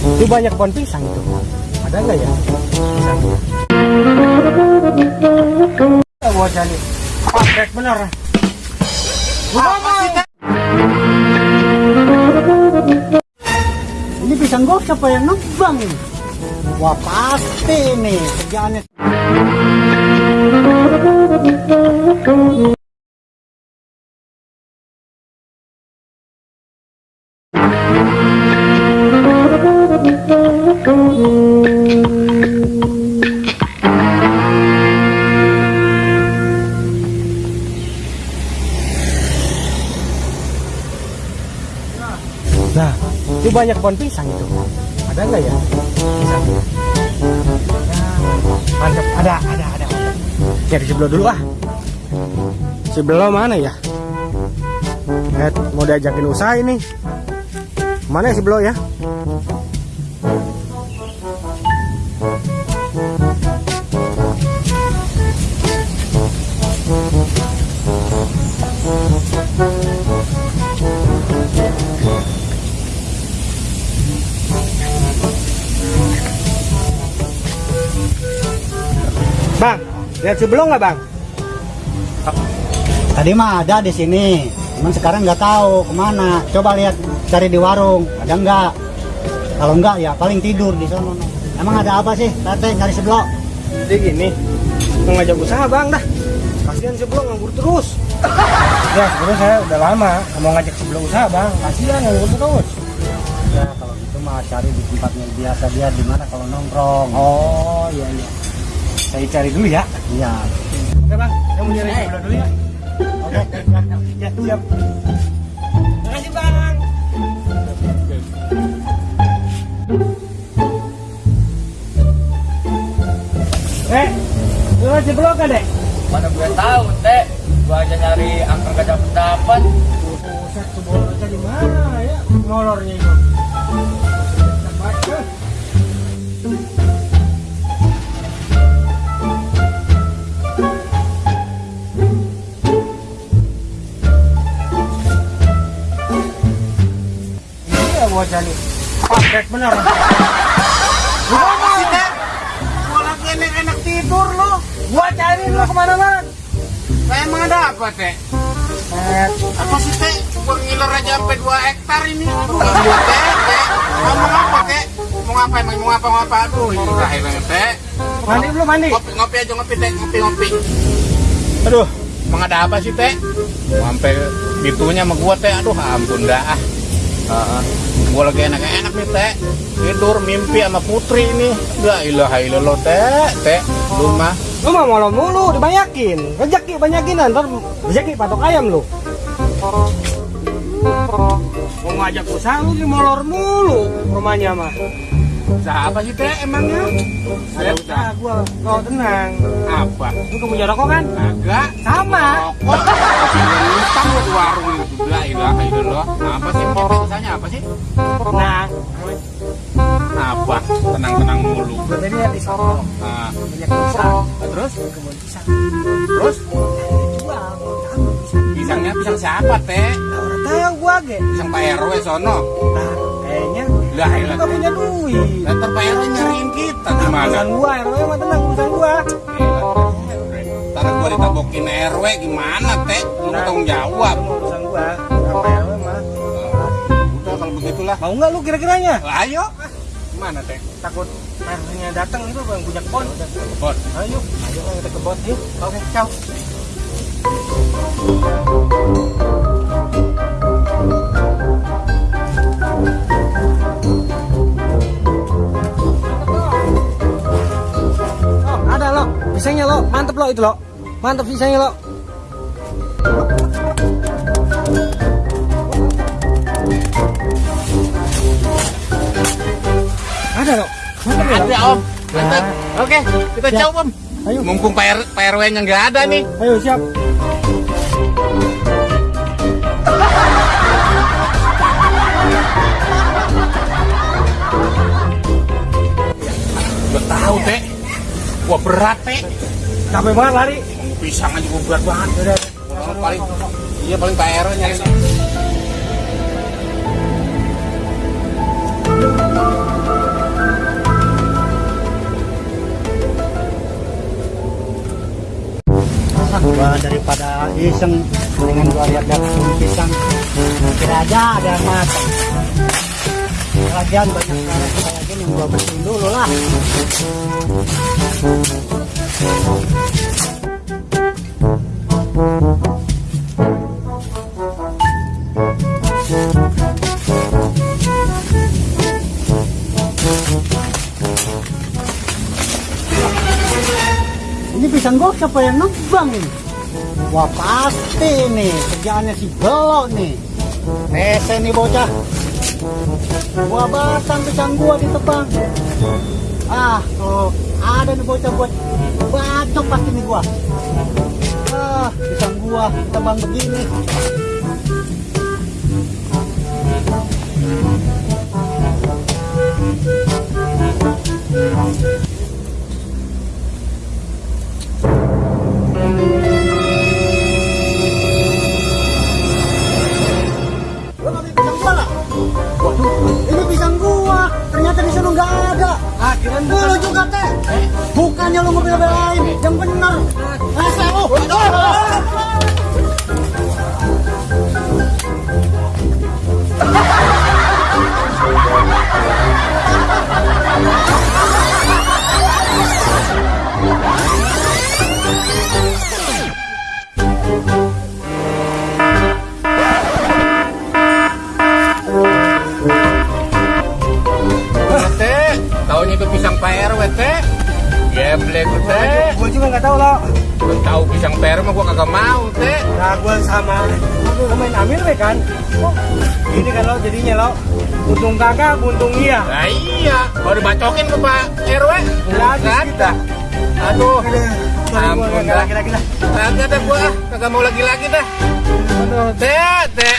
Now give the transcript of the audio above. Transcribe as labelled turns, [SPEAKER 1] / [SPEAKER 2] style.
[SPEAKER 1] Itu banyak pohon pisang itu. Ada nggak ya? Pisang. Nih. Bener.
[SPEAKER 2] Ini pisang gua siapa yang nebang? Wah pasti ini kerjaannya.
[SPEAKER 1] Banyak pohon pisang itu. Ada nggak ya? Pisang. Ya, mantap. Ada, ada, ada. Cari sebelah dulu ah. Sebelah mana ya? Eh, mau diajakin usaha ini. Mana sebelah ya? Bang, lihat sebelah nggak bang?
[SPEAKER 2] Tadi mah ada di sini, cuman sekarang nggak tahu ke mana. Coba lihat cari di warung, ada nggak? Kalau nggak ya paling tidur di sana. Emang ada apa sih, Tete nyari seblok?
[SPEAKER 1] Jadi gini, mau ngajak usaha bang dah. Kasihan sebelah nganggur terus. ya sebenarnya saya udah lama mau ngajak sebelah usaha bang. Kasihan nganggur terus.
[SPEAKER 2] Ya kalau gitu mah cari di tempat yang biasa dia di mana kalau nongkrong.
[SPEAKER 1] Oh iya iya. Saya cari dulu ya.
[SPEAKER 2] Iya.
[SPEAKER 1] Oke bang, saya mau nyari sebelah dulu ya. Oke, ya siap. Makasih bang. Eh, lu masih belum kan dek?
[SPEAKER 3] Mana gue tahu, Teh. Gue aja nyari angka gak dapet dapat.
[SPEAKER 1] Buset, sebolnya di mana ya? Molornya itu. Ini ya nih. Paket bener.
[SPEAKER 4] Apa sih, Teh? Gua lagi enak-enak tidur lo.
[SPEAKER 1] Gua cari.
[SPEAKER 4] Nah, emang ada apa, Teh?
[SPEAKER 1] Eh,
[SPEAKER 4] Apa sih, Teh? Gua ngiler aja sampai 2 hektar ini. Teh, Teh. Ngomong apa, Teh? Mau emang? Mau apa, mau apa? Aduh, ini terakhir banget, Teh.
[SPEAKER 1] mandi belum mandi?
[SPEAKER 4] Ngopi, ngopi aja, ngopi, Teh. Ngopi, ngopi.
[SPEAKER 1] Aduh,
[SPEAKER 4] Emang ada apa sih, Teh? Mau Sampai gitunya sama gua, Teh. Aduh, ampun dah. Heeh. Gua lagi enak-enak nih, Teh. Tidur mimpi sama Putri ini. La ilaha illallah, Teh. Teh, lu mah
[SPEAKER 1] lu mah malam mulu dibanyakin. Rezeki banyakin ntar rezeki patok ayam lu. Mau ngajak usaha lu di molor mulu rumahnya mah.
[SPEAKER 4] usaha apa sih, Teh, emangnya?
[SPEAKER 1] Ada usaha gua, kau tenang.
[SPEAKER 4] Apa?
[SPEAKER 1] Lu gak punya rokok kan?
[SPEAKER 4] Kagak.
[SPEAKER 1] Sama.
[SPEAKER 4] Rokok. Ngutang lo di warung. La ilaha illallah. Nah, apa sih? Biasanya apa sih?
[SPEAKER 1] Nah,
[SPEAKER 4] Apa? Tenang-tenang mulu.
[SPEAKER 1] tadi lihat di sono
[SPEAKER 4] Nah,
[SPEAKER 1] banyak usaha.
[SPEAKER 4] terus?
[SPEAKER 1] Kebun pisang.
[SPEAKER 4] Terus?
[SPEAKER 1] Jual, mau tahu pisang.
[SPEAKER 4] Pisangnya pisang siapa, Teh?
[SPEAKER 1] Nah, orang tahu gua ge.
[SPEAKER 4] Pisang Pak RW sono.
[SPEAKER 1] Nah, kayaknya
[SPEAKER 4] Lah, ilah.
[SPEAKER 1] gak punya duit.
[SPEAKER 4] Ntar Pak RW nyariin kita gimana?
[SPEAKER 1] Urusan gua, RW mah tenang urusan gua.
[SPEAKER 4] Ntar gua ditabokin RW gimana, Teh? Lu tanggung jawab.
[SPEAKER 1] Gua. Apa RW mah?
[SPEAKER 4] Udah kalau begitulah.
[SPEAKER 1] Mau nggak lu kira-kiranya?
[SPEAKER 4] Ayo. Gimana, Teh?
[SPEAKER 1] Takut RW-nya datang itu yang punya kebon.
[SPEAKER 4] Bot.
[SPEAKER 1] Ayo, ayo kita ke kebon yuk. Oke, ciao. Oh, ada lo, pisangnya lo, mantep lo itu lo, mantep pisangnya lo. Ya.
[SPEAKER 4] Ada, Om. Mantap. Oke, kita
[SPEAKER 1] Siap.
[SPEAKER 4] jauh, Om.
[SPEAKER 1] Ayo,
[SPEAKER 4] Mumpung Pak R- Pak RW-nya nggak ada nih.
[SPEAKER 1] ayo siap.
[SPEAKER 4] Gak tahu, Teh. Wah, berat, Teh.
[SPEAKER 1] Capek banget lari.
[SPEAKER 4] Pisang aja gua berat banget. Paling iya paling Pak RW nyari.
[SPEAKER 2] Gua daripada iseng mendingan gua lihat daun pisang. Kira aja ada yang matang. Lagian banyak karang kayak gini gua bersihin dulu lah. Ini pisang gua siapa yang nebang ini wah pasti nih kerjaannya si belok nih. Rese nih bocah. Gua batang pisang gua ditebang. Ah tuh ada nih bocah buat bacok pasti nih gua. Ah pisang gua ditebang begini Gua lo juga teh. Bukannya lo mobil lain, yang benar. Rasa lo.
[SPEAKER 4] RW mah gua kagak mau teh.
[SPEAKER 1] Nah, gue sama aku main ambil we kan. Oh, ini kan lo jadinya lo. Untung kakak, untung iya.
[SPEAKER 4] Nah iya, kalau dibacokin ke Pak RW,
[SPEAKER 1] Lagi
[SPEAKER 4] ada. Aduh, ampun dah. Kagak dah gua, kagak mau lagi-lagi dah. Aduh, teh, teh.